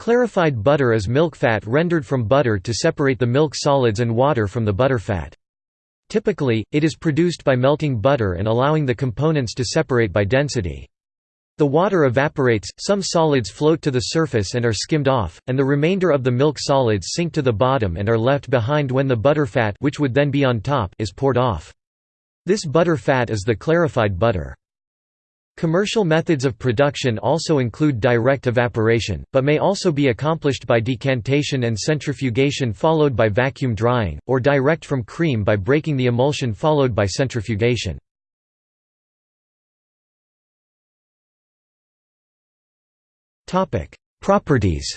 Clarified butter is milk fat rendered from butter to separate the milk solids and water from the butter fat. Typically, it is produced by melting butter and allowing the components to separate by density. The water evaporates, some solids float to the surface and are skimmed off, and the remainder of the milk solids sink to the bottom and are left behind when the butter fat which would then be on top is poured off. This butter fat is the clarified butter. Commercial methods of production also include direct evaporation, but may also be accomplished by decantation and centrifugation followed by vacuum drying, or direct from cream by breaking the emulsion followed by centrifugation. Properties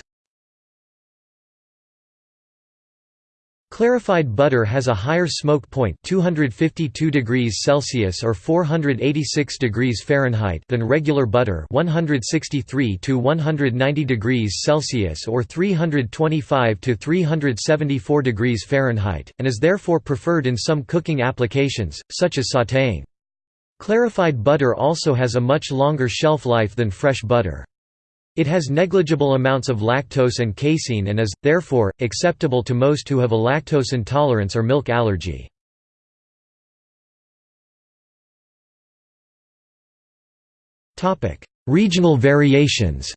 Clarified butter has a higher smoke point 252 degrees Celsius or 486 degrees Fahrenheit than regular butter 163 to 190 degrees Celsius or 325 to 374 degrees Fahrenheit and is therefore preferred in some cooking applications such as sautéing. Clarified butter also has a much longer shelf life than fresh butter. It has negligible amounts of lactose and casein and is, therefore, acceptable to most who have a lactose intolerance or milk allergy. Regional variations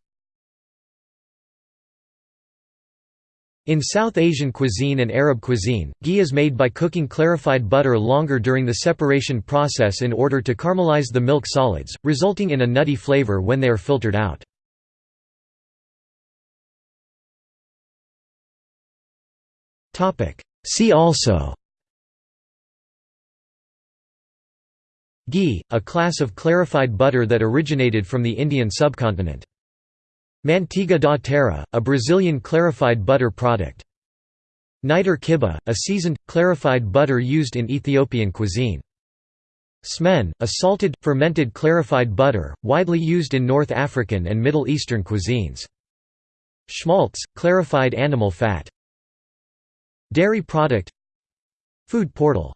In South Asian cuisine and Arab cuisine, ghee is made by cooking clarified butter longer during the separation process in order to caramelize the milk solids, resulting in a nutty flavor when they are filtered out. See also Ghee, a class of clarified butter that originated from the Indian subcontinent. Manteiga da terra, a Brazilian clarified butter product. Niter kibbeh, a seasoned, clarified butter used in Ethiopian cuisine. Smen, a salted, fermented clarified butter, widely used in North African and Middle Eastern cuisines. Schmaltz, clarified animal fat Dairy product. Food portal